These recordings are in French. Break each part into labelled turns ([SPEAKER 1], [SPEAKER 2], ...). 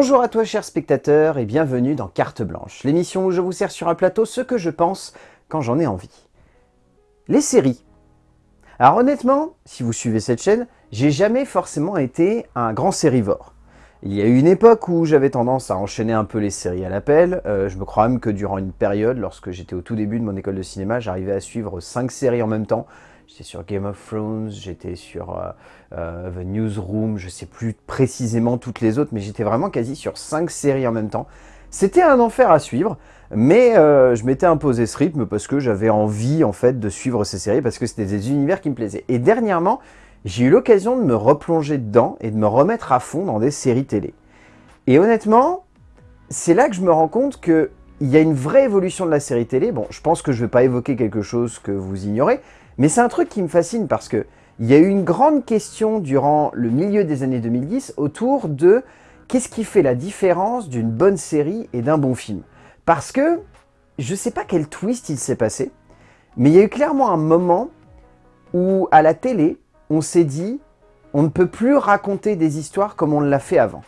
[SPEAKER 1] Bonjour à toi chers spectateurs et bienvenue dans Carte Blanche, l'émission où je vous sers sur un plateau ce que je pense quand j'en ai envie. Les séries. Alors honnêtement, si vous suivez cette chaîne, j'ai jamais forcément été un grand sérivore. Il y a eu une époque où j'avais tendance à enchaîner un peu les séries à l'appel. Euh, je me crois même que durant une période, lorsque j'étais au tout début de mon école de cinéma, j'arrivais à suivre 5 séries en même temps. J'étais sur Game of Thrones, j'étais sur euh, euh, The Newsroom, je sais plus précisément toutes les autres, mais j'étais vraiment quasi sur 5 séries en même temps. C'était un enfer à suivre, mais je m'étais imposé ce rythme parce que j'avais envie en fait de suivre ces séries, parce que c'était des univers qui me plaisaient. Et dernièrement, j'ai eu l'occasion de me replonger dedans et de me remettre à fond dans des séries télé. Et honnêtement, c'est là que je me rends compte qu'il y a une vraie évolution de la série télé. Bon, je pense que je ne vais pas évoquer quelque chose que vous ignorez, mais c'est un truc qui me fascine parce que il y a eu une grande question durant le milieu des années 2010 autour de qu'est-ce qui fait la différence d'une bonne série et d'un bon film. Parce que je ne sais pas quel twist il s'est passé, mais il y a eu clairement un moment où à la télé, on s'est dit, on ne peut plus raconter des histoires comme on l'a fait avant.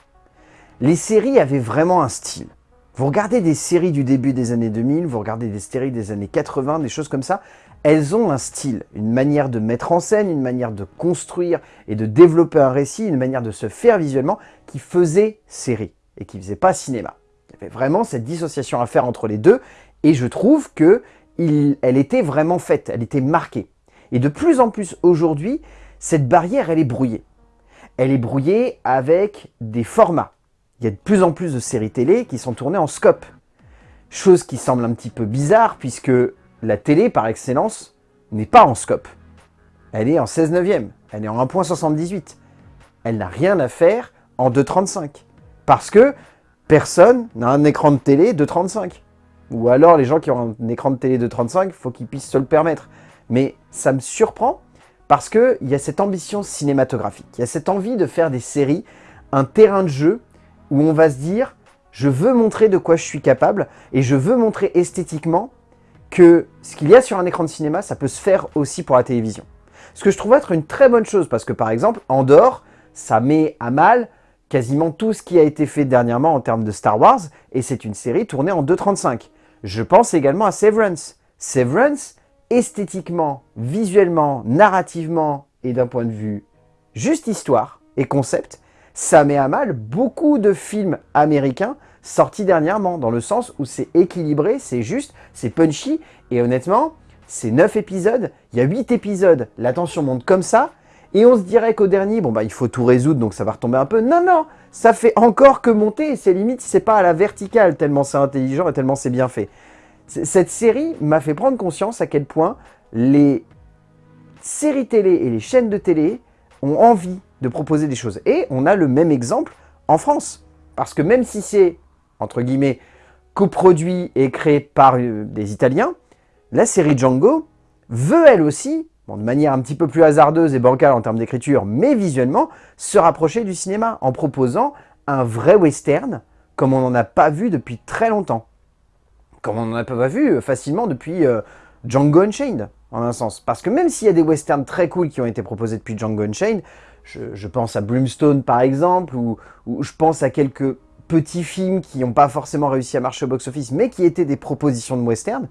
[SPEAKER 1] Les séries avaient vraiment un style. Vous regardez des séries du début des années 2000, vous regardez des séries des années 80, des choses comme ça, elles ont un style, une manière de mettre en scène, une manière de construire et de développer un récit, une manière de se faire visuellement qui faisait série et qui faisait pas cinéma. Il y avait vraiment cette dissociation à faire entre les deux et je trouve que elle était vraiment faite, elle était marquée. Et de plus en plus aujourd'hui, cette barrière, elle est brouillée. Elle est brouillée avec des formats. Il y a de plus en plus de séries télé qui sont tournées en scope. Chose qui semble un petit peu bizarre puisque la télé, par excellence, n'est pas en scope. Elle est en 16 neuvième, elle est en 1.78. Elle n'a rien à faire en 2.35. Parce que personne n'a un écran de télé de 35. Ou alors les gens qui ont un écran de télé de 35, il faut qu'ils puissent se le permettre. Mais ça me surprend parce qu'il y a cette ambition cinématographique, il y a cette envie de faire des séries, un terrain de jeu où on va se dire « je veux montrer de quoi je suis capable et je veux montrer esthétiquement que ce qu'il y a sur un écran de cinéma, ça peut se faire aussi pour la télévision. » Ce que je trouve être une très bonne chose parce que par exemple, Andorre, ça met à mal quasiment tout ce qui a été fait dernièrement en termes de Star Wars et c'est une série tournée en 2.35. Je pense également à Severance. Severance, esthétiquement, visuellement, narrativement et d'un point de vue juste histoire et concept, ça met à mal beaucoup de films américains sortis dernièrement, dans le sens où c'est équilibré, c'est juste, c'est punchy, et honnêtement, c'est 9 épisodes, il y a 8 épisodes, la tension monte comme ça, et on se dirait qu'au dernier, bon bah il faut tout résoudre, donc ça va retomber un peu. Non, non, ça fait encore que monter, et c'est limite, c'est pas à la verticale, tellement c'est intelligent et tellement c'est bien fait. Cette série m'a fait prendre conscience à quel point les séries télé et les chaînes de télé ont envie de proposer des choses. Et on a le même exemple en France. Parce que même si c'est, entre guillemets, coproduit et créé par euh, des Italiens, la série Django veut elle aussi, de manière un petit peu plus hasardeuse et bancale en termes d'écriture, mais visuellement, se rapprocher du cinéma en proposant un vrai western comme on n'en a pas vu depuis très longtemps comme on n'en a pas vu euh, facilement depuis euh, Django Unchained, en un sens. Parce que même s'il y a des westerns très cool qui ont été proposés depuis Django Unchained, je, pense à Brimstone par exemple, ou, je pense à quelques petits films qui n'ont pas forcément réussi à marcher au box-office, mais qui étaient des propositions de western,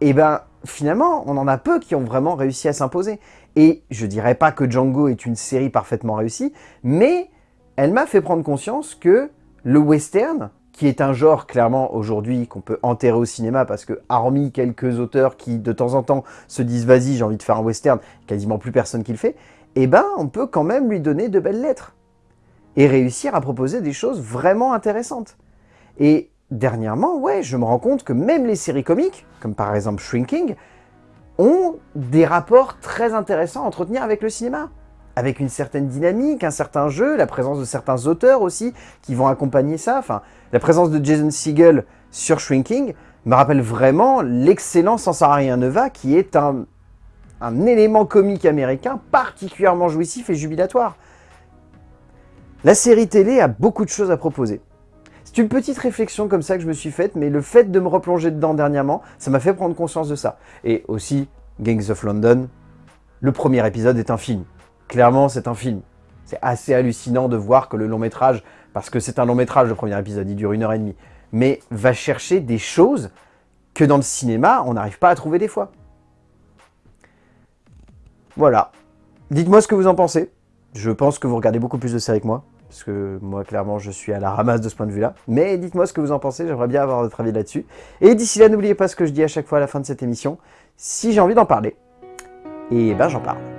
[SPEAKER 1] et eh ben finalement, on en a peu qui ont vraiment réussi à s'imposer. Et je dirais pas que Django est une série parfaitement réussie, mais elle m'a fait prendre conscience que le western, qui est un genre clairement aujourd'hui qu'on peut enterrer au cinéma parce que hormis quelques auteurs qui de temps en temps se disent vas-y j'ai envie de faire un western, quasiment plus personne qui le fait, eh ben on peut quand même lui donner de belles lettres et réussir à proposer des choses vraiment intéressantes. Et dernièrement, ouais, je me rends compte que même les séries comiques, comme par exemple Shrinking, ont des rapports très intéressants à entretenir avec le cinéma avec une certaine dynamique, un certain jeu, la présence de certains auteurs aussi qui vont accompagner ça. Enfin, la présence de Jason Segel sur Shrinking me rappelle vraiment l'excellent Sansararien Neva qui est un élément comique américain particulièrement jouissif et jubilatoire. La série télé a beaucoup de choses à proposer. C'est une petite réflexion comme ça que je me suis faite, mais le fait de me replonger dedans dernièrement, ça m'a fait prendre conscience de ça. Et aussi, Gangs of London, le premier épisode est un film clairement, c'est un film. C'est assez hallucinant de voir que le long métrage parce que c'est un long métrage, le premier épisode, il dure une heure et demie, mais va chercher des choses que dans le cinéma, on n'arrive pas à trouver des fois. Voilà. Dites-moi ce que vous en pensez. Je pense que vous regardez beaucoup plus de séries que moi, parce que moi, clairement, je suis à la ramasse de ce point de vue-là. Mais dites-moi ce que vous en pensez, j'aimerais bien avoir votre avis là-dessus. Et d'ici là, n'oubliez pas ce que je dis à chaque fois à la fin de cette émission. Si j'ai envie d'en parler, et ben j'en parle.